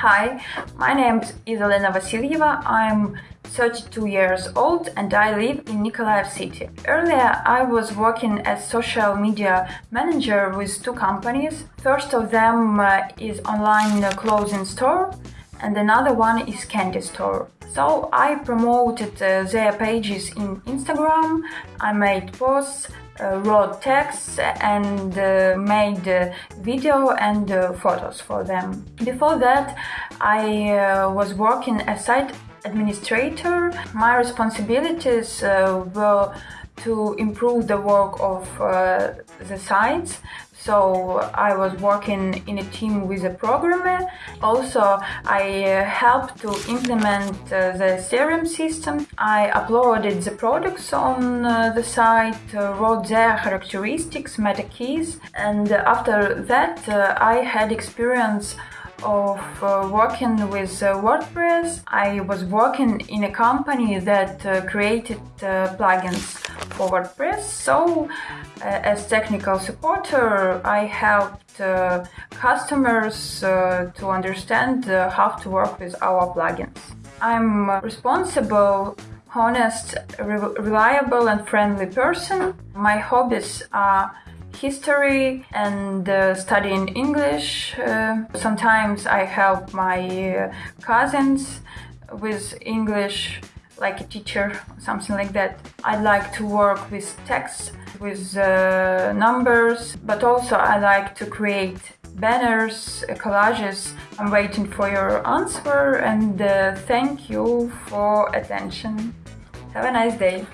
Hi, my name is Izalena Vasilyeva. I'm 32 years old and I live in Nikolaev city. Earlier, I was working as social media manager with two companies. First of them uh, is online clothing store and another one is candy store. So I promoted uh, their pages in Instagram. I made posts wrote texts and uh, made uh, video and photos for them. Before that, I was working as site administrator. My responsibilities were to improve the work of uh, the sites. So I was working in a team with a programmer. Also, I uh, helped to implement uh, the CRM system. I uploaded the products on uh, the site, uh, wrote their characteristics, meta keys, and after that, uh, I had experience of uh, working with uh, WordPress. I was working in a company that uh, created plugins for WordPress. So, as technical supporter, I helped customers to understand how to work with our plugins. I'm responsible honest, re- reliable, and friendly person. My hobbies are history and uh, studying English. Uh, sometimes I help my uh, cousins with English, like a teacher, something like that. I like to work with text, with uh, numbers, but also I like to create banners, collages. I'm waiting for your answer and uh, thank you for attention. Have a nice day.